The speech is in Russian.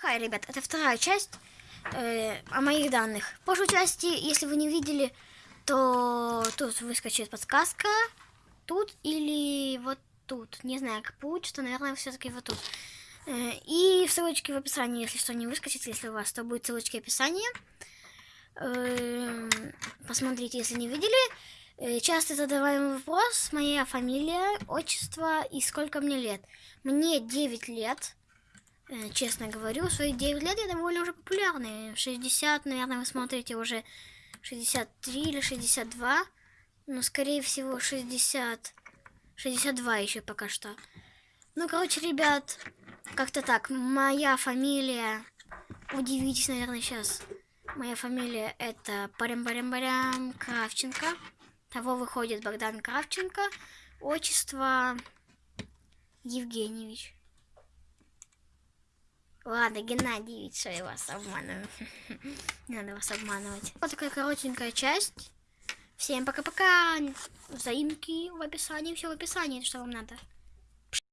Хай, ребят, это вторая часть э, о моих данных. В прошлой части, если вы не видели, то тут выскочит подсказка. Тут или вот тут. Не знаю, как получится, наверное, все-таки вот тут. Э, и ссылочки в описании, если что, не выскочит, если у вас, то будет ссылочки в описании. Э, посмотрите, если не видели. Э, часто задаваемый вопрос, моя фамилия, отчество и сколько мне лет. Мне 9 лет. Э, честно говорю, свои 9 лет я довольно уже популярный. 60, наверное, вы смотрите уже 63 или 62. Но, скорее всего, 60... 62 еще пока что. Ну, короче, ребят, как-то так. Моя фамилия... Удивитесь, наверное, сейчас. Моя фамилия это Парям-Парям-Парям Кравченко. Того выходит Богдан Кравченко. Отчество Евгеньевич. Ладно, Геннадьевич, что я вас обманываю. Не надо вас обманывать. Вот такая коротенькая часть. Всем пока-пока. Заимки в описании. Все в описании, что вам надо.